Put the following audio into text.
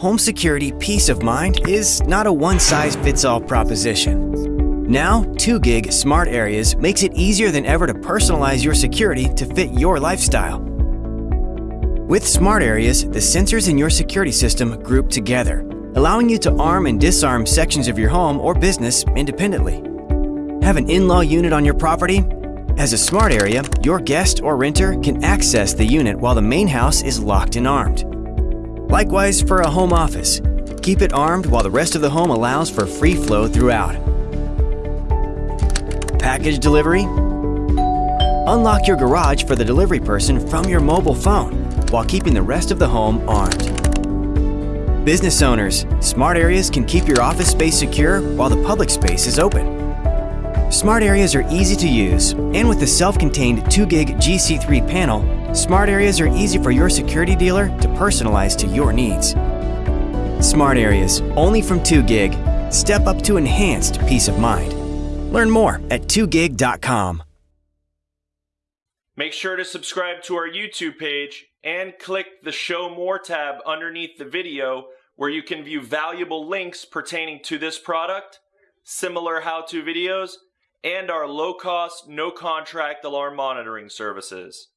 home security peace of mind is not a one-size-fits-all proposition. Now, 2GIG Smart Areas makes it easier than ever to personalize your security to fit your lifestyle. With Smart Areas, the sensors in your security system group together, allowing you to arm and disarm sections of your home or business independently. Have an in-law unit on your property? As a smart area, your guest or renter can access the unit while the main house is locked and armed. Likewise for a home office. Keep it armed while the rest of the home allows for free flow throughout. Package delivery? Unlock your garage for the delivery person from your mobile phone while keeping the rest of the home armed. Business owners, smart areas can keep your office space secure while the public space is open. Smart areas are easy to use, and with the self-contained 2GIG GC3 panel, smart areas are easy for your security dealer to personalize to your needs. Smart areas, only from 2GIG. Step up to enhanced peace of mind. Learn more at 2gig.com. Make sure to subscribe to our YouTube page and click the Show More tab underneath the video where you can view valuable links pertaining to this product, similar how-to videos, and our low-cost, no-contract alarm monitoring services.